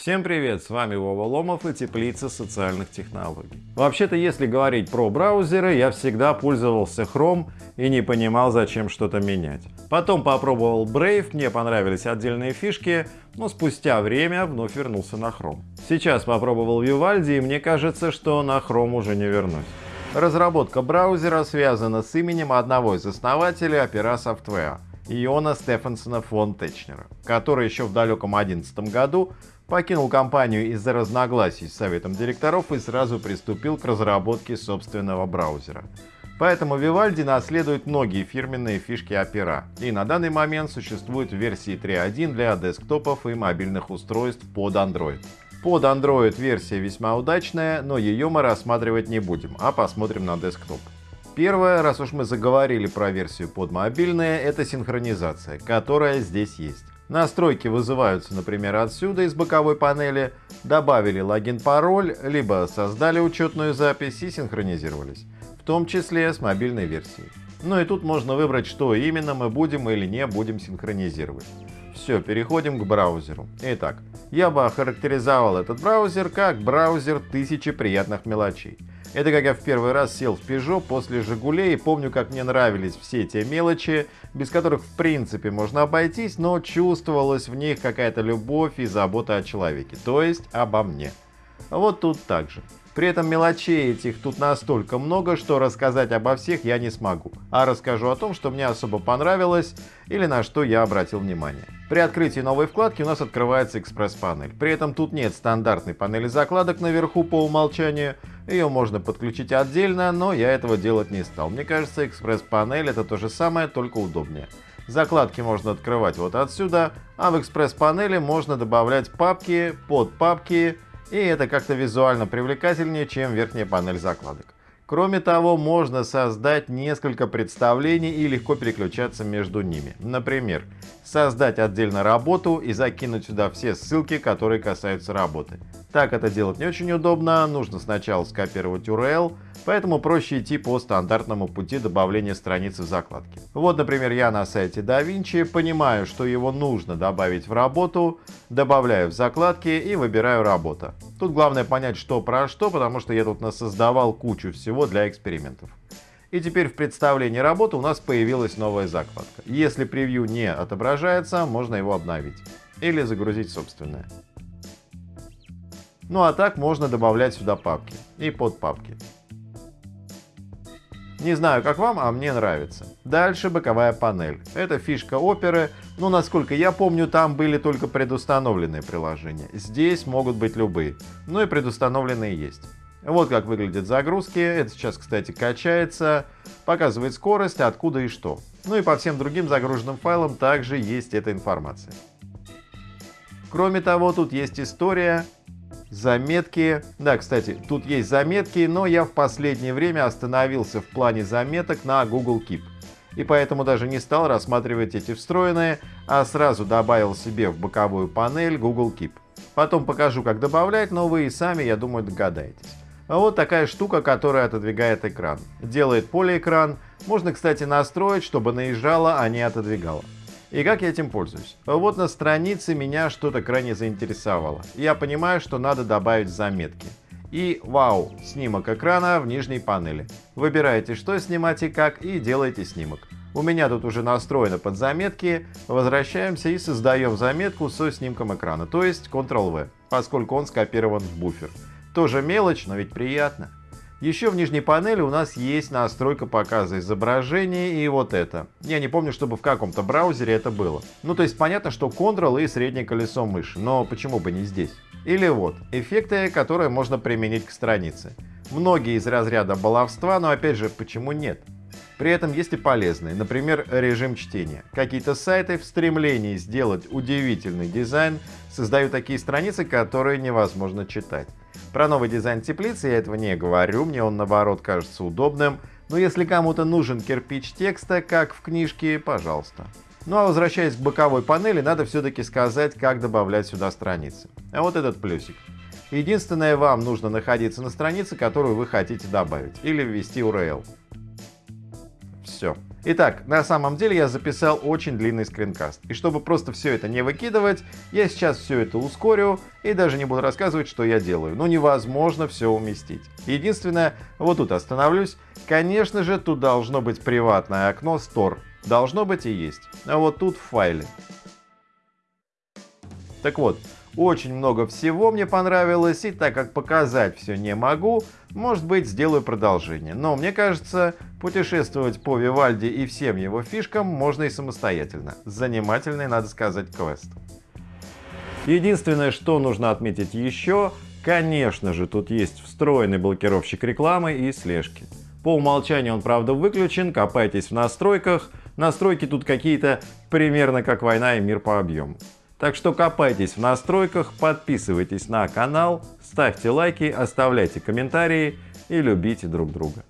Всем привет, с вами Вова Ломов и Теплица социальных технологий. Вообще-то, если говорить про браузеры, я всегда пользовался Chrome и не понимал, зачем что-то менять. Потом попробовал Brave, мне понравились отдельные фишки, но спустя время вновь вернулся на Chrome. Сейчас попробовал Vivaldi и мне кажется, что на Chrome уже не вернусь. Разработка браузера связана с именем одного из основателей Opera Software, Иона Стефансона фон Течнера, который еще в далеком 2011 году покинул компанию из-за разногласий с советом директоров и сразу приступил к разработке собственного браузера. Поэтому Vivaldi наследует многие фирменные фишки Opera, и на данный момент существует версии 3.1 для десктопов и мобильных устройств под Android. Под Android версия весьма удачная, но ее мы рассматривать не будем, а посмотрим на десктоп. Первое, раз уж мы заговорили про версию под мобильные, это синхронизация, которая здесь есть. Настройки вызываются, например, отсюда из боковой панели, добавили логин-пароль, либо создали учетную запись и синхронизировались, в том числе с мобильной версией. Ну и тут можно выбрать, что именно мы будем или не будем синхронизировать. Все, переходим к браузеру. Итак, я бы охарактеризовал этот браузер как браузер тысячи приятных мелочей. Это как я в первый раз сел в Peugeot после «Жигулей» и помню, как мне нравились все те мелочи, без которых в принципе можно обойтись, но чувствовалась в них какая-то любовь и забота о человеке, то есть обо мне. Вот тут так же. При этом мелочей этих тут настолько много, что рассказать обо всех я не смогу, а расскажу о том, что мне особо понравилось или на что я обратил внимание. При открытии новой вкладки у нас открывается экспресс-панель. При этом тут нет стандартной панели закладок наверху по умолчанию, ее можно подключить отдельно, но я этого делать не стал. Мне кажется, экспресс-панель это то же самое, только удобнее. Закладки можно открывать вот отсюда, а в экспресс-панели можно добавлять папки, подпапки, и это как-то визуально привлекательнее, чем верхняя панель закладок. Кроме того, можно создать несколько представлений и легко переключаться между ними. Например, создать отдельно работу и закинуть сюда все ссылки, которые касаются работы. Так это делать не очень удобно, нужно сначала скопировать URL, Поэтому проще идти по стандартному пути добавления страницы в закладке. Вот, например, я на сайте DaVinci, понимаю, что его нужно добавить в работу, добавляю в закладки и выбираю работа. Тут главное понять, что про что, потому что я тут насоздавал кучу всего для экспериментов. И теперь в представлении работы у нас появилась новая закладка. Если превью не отображается, можно его обновить. Или загрузить собственное. Ну а так можно добавлять сюда папки и подпапки. Не знаю, как вам, а мне нравится. Дальше боковая панель. Это фишка оперы, но насколько я помню, там были только предустановленные приложения. Здесь могут быть любые, ну и предустановленные есть. Вот как выглядят загрузки. Это сейчас, кстати, качается. Показывает скорость, откуда и что. Ну и по всем другим загруженным файлам также есть эта информация. Кроме того, тут есть история, заметки. Да, кстати, тут есть заметки, но я в последнее время остановился в плане заметок на Google Keep. И поэтому даже не стал рассматривать эти встроенные, а сразу добавил себе в боковую панель Google Keep. Потом покажу, как добавлять, но вы и сами, я думаю, догадаетесь. А вот такая штука, которая отодвигает экран. Делает полиэкран. Можно, кстати, настроить, чтобы наезжала, а не отодвигала. И как я этим пользуюсь? Вот на странице меня что-то крайне заинтересовало. Я понимаю, что надо добавить заметки. И вау, снимок экрана в нижней панели. Выбираете, что снимать и как, и делаете снимок. У меня тут уже настроено под заметки. Возвращаемся и создаем заметку со снимком экрана, то есть Ctrl-V, поскольку он скопирован в буфер. Тоже мелочь, но ведь приятно. Еще в нижней панели у нас есть настройка показа изображения и вот это. Я не помню, чтобы в каком-то браузере это было. Ну то есть понятно, что Ctrl и среднее колесо мыши, но почему бы не здесь? Или вот, эффекты, которые можно применить к странице. Многие из разряда баловства, но опять же, почему нет? При этом есть и полезные, например, режим чтения. Какие-то сайты в стремлении сделать удивительный дизайн создают такие страницы, которые невозможно читать. Про новый дизайн теплицы я этого не говорю, мне он наоборот кажется удобным, но если кому-то нужен кирпич текста, как в книжке, пожалуйста. Ну а возвращаясь к боковой панели, надо все-таки сказать, как добавлять сюда страницы. А вот этот плюсик. Единственное, вам нужно находиться на странице, которую вы хотите добавить, или ввести URL. Все. Итак, на самом деле я записал очень длинный скринкаст. И чтобы просто все это не выкидывать, я сейчас все это ускорю и даже не буду рассказывать, что я делаю. Ну невозможно все уместить. Единственное, вот тут остановлюсь. Конечно же, тут должно быть приватное окно Store. Должно быть и есть. А вот тут в файле. Так вот, очень много всего мне понравилось, и так как показать все не могу, может быть сделаю продолжение. Но мне кажется, путешествовать по Вивальди и всем его фишкам можно и самостоятельно. Занимательный, надо сказать, квест. Единственное, что нужно отметить еще, конечно же, тут есть встроенный блокировщик рекламы и слежки. По умолчанию он, правда, выключен, копайтесь в настройках. Настройки тут какие-то примерно как война и мир по объему. Так что копайтесь в настройках, подписывайтесь на канал, ставьте лайки, оставляйте комментарии и любите друг друга.